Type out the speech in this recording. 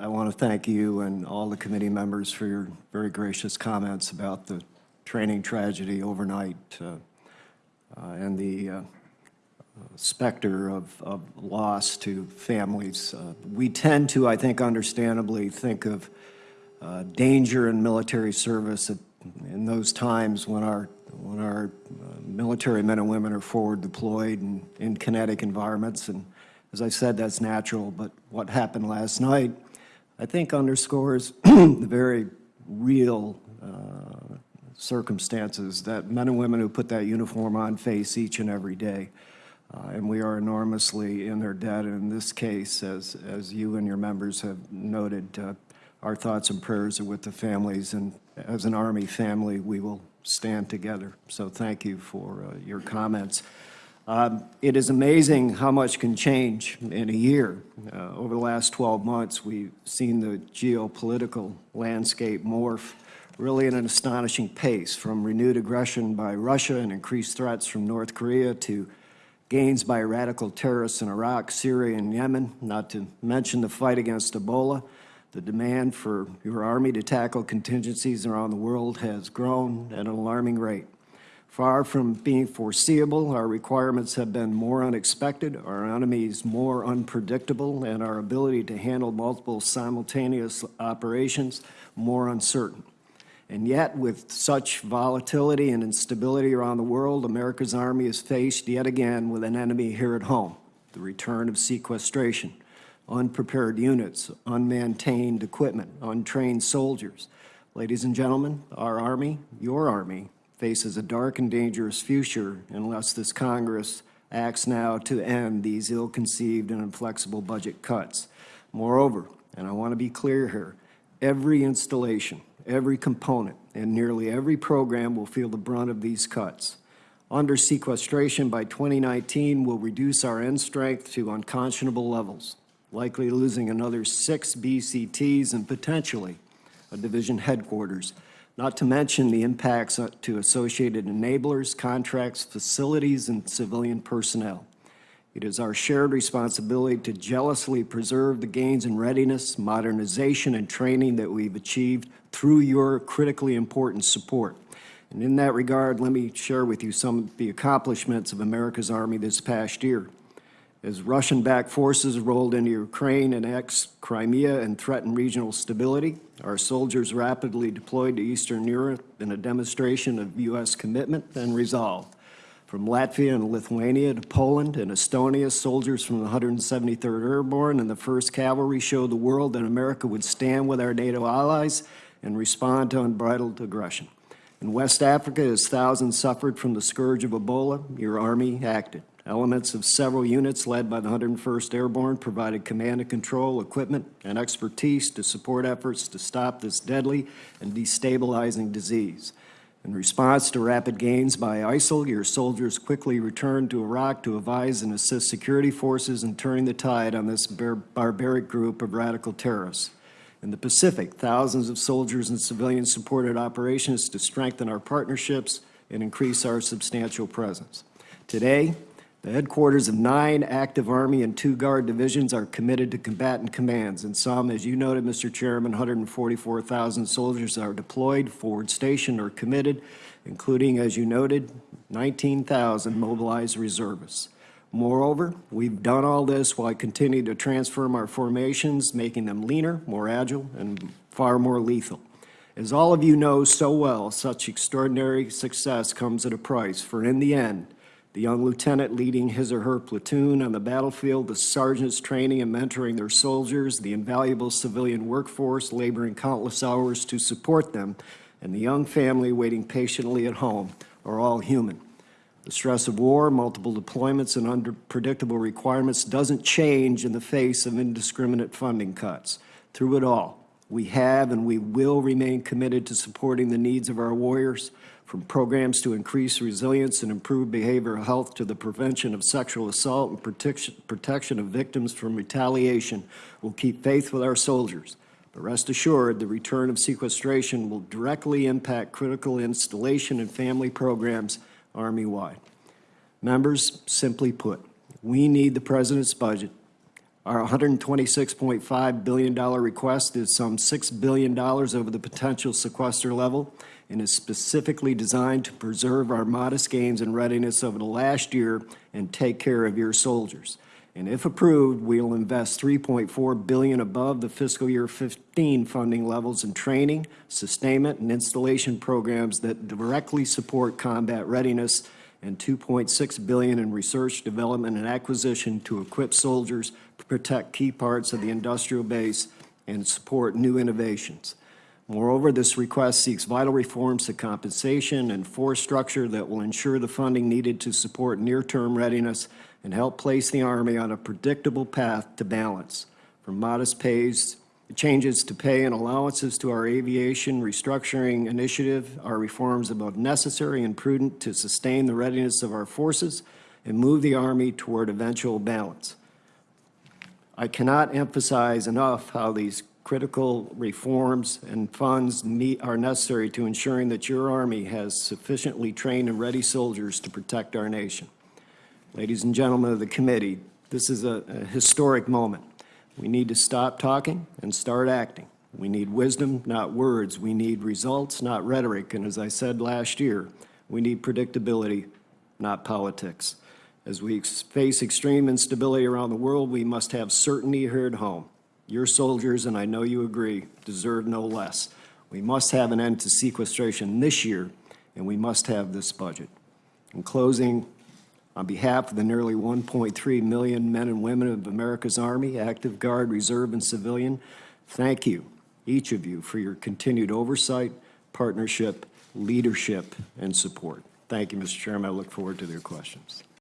I want to thank you and all the committee members for your very gracious comments about the training tragedy overnight uh, uh, and the uh, specter of, of loss to families. Uh, we tend to, I think understandably, think of uh, danger in military service at, in those times when our, when our uh, military men and women are forward deployed and in kinetic environments. And as I said, that's natural. But what happened last night, I think underscores the very real uh, circumstances that men and women who put that uniform on face each and every day. Uh, and we are enormously in their debt. And in this case, as, as you and your members have noted, uh, our thoughts and prayers are with the families. And as an Army family, we will stand together. So thank you for uh, your comments. Um, it is amazing how much can change in a year. Uh, over the last 12 months, we've seen the geopolitical landscape morph really at an astonishing pace, from renewed aggression by Russia and increased threats from North Korea to gains by radical terrorists in Iraq, Syria, and Yemen, not to mention the fight against Ebola. The demand for your Army to tackle contingencies around the world has grown at an alarming rate. Far from being foreseeable, our requirements have been more unexpected, our enemies more unpredictable, and our ability to handle multiple simultaneous operations more uncertain. And yet, with such volatility and instability around the world, America's Army is faced yet again with an enemy here at home, the return of sequestration, unprepared units, unmaintained equipment, untrained soldiers. Ladies and gentlemen, our Army, your Army, faces a dark and dangerous future unless this Congress acts now to end these ill-conceived and inflexible budget cuts. Moreover, and I want to be clear here, every installation, Every component and nearly every program will feel the brunt of these cuts. Under sequestration by 2019 will reduce our end strength to unconscionable levels, likely losing another six BCTs and potentially a division headquarters, not to mention the impacts uh, to associated enablers, contracts, facilities, and civilian personnel. It is our shared responsibility to jealously preserve the gains in readiness, modernization, and training that we've achieved through your critically important support. And in that regard, let me share with you some of the accomplishments of America's Army this past year. As Russian-backed forces rolled into Ukraine and ex-Crimea and threatened regional stability, our soldiers rapidly deployed to Eastern Europe in a demonstration of U.S. commitment and resolve. From Latvia and Lithuania to Poland and Estonia, soldiers from the 173rd Airborne and the 1st Cavalry showed the world that America would stand with our NATO allies and respond to unbridled aggression. In West Africa, as thousands suffered from the scourge of Ebola, your Army acted. Elements of several units led by the 101st Airborne provided command and control, equipment, and expertise to support efforts to stop this deadly and destabilizing disease. In response to rapid gains by ISIL, your soldiers quickly returned to Iraq to advise and assist security forces in turning the tide on this bar barbaric group of radical terrorists. In the Pacific, thousands of soldiers and civilians supported operations to strengthen our partnerships and increase our substantial presence. Today, the headquarters of nine active Army and two Guard divisions are committed to combatant commands, and some, as you noted, Mr. Chairman, 144,000 soldiers are deployed, forward stationed, or committed, including, as you noted, 19,000 mobilized reservists. Moreover, we've done all this while continuing to transform our formations, making them leaner, more agile, and far more lethal. As all of you know so well, such extraordinary success comes at a price, for in the end, the young lieutenant leading his or her platoon on the battlefield, the sergeants training and mentoring their soldiers, the invaluable civilian workforce laboring countless hours to support them, and the young family waiting patiently at home are all human. The stress of war, multiple deployments, and unpredictable requirements doesn't change in the face of indiscriminate funding cuts. Through it all, we have and we will remain committed to supporting the needs of our warriors, from programs to increase resilience and improve behavioral health to the prevention of sexual assault and protection, protection of victims from retaliation, We'll keep faith with our soldiers. But rest assured, the return of sequestration will directly impact critical installation and family programs Army-wide. Members, simply put, we need the President's budget Our $126.5 billion request is some $6 billion over the potential sequester level and is specifically designed to preserve our modest gains in readiness over the last year and take care of your soldiers. And if approved, we will invest 3.4 billion above the fiscal year 15 funding levels in training, sustainment, and installation programs that directly support combat readiness and 2.6 billion in research, development, and acquisition to equip soldiers to protect key parts of the industrial base and support new innovations. Moreover, this request seeks vital reforms to compensation and force structure that will ensure the funding needed to support near-term readiness and help place the Army on a predictable path to balance. From modest pays, changes to pay and allowances to our aviation restructuring initiative are reforms both necessary and prudent to sustain the readiness of our forces and move the Army toward eventual balance. I cannot emphasize enough how these critical reforms and funds need, are necessary to ensuring that your Army has sufficiently trained and ready soldiers to protect our nation. Ladies and gentlemen of the committee, this is a, a historic moment. We need to stop talking and start acting. We need wisdom, not words. We need results, not rhetoric. And as I said last year, we need predictability, not politics. As we face extreme instability around the world, we must have certainty here at home. Your soldiers, and I know you agree, deserve no less. We must have an end to sequestration this year, and we must have this budget. In closing, on behalf of the nearly 1.3 million men and women of America's Army, active guard, reserve, and civilian, thank you, each of you, for your continued oversight, partnership, leadership, and support. Thank you, Mr. Chairman. I look forward to your questions.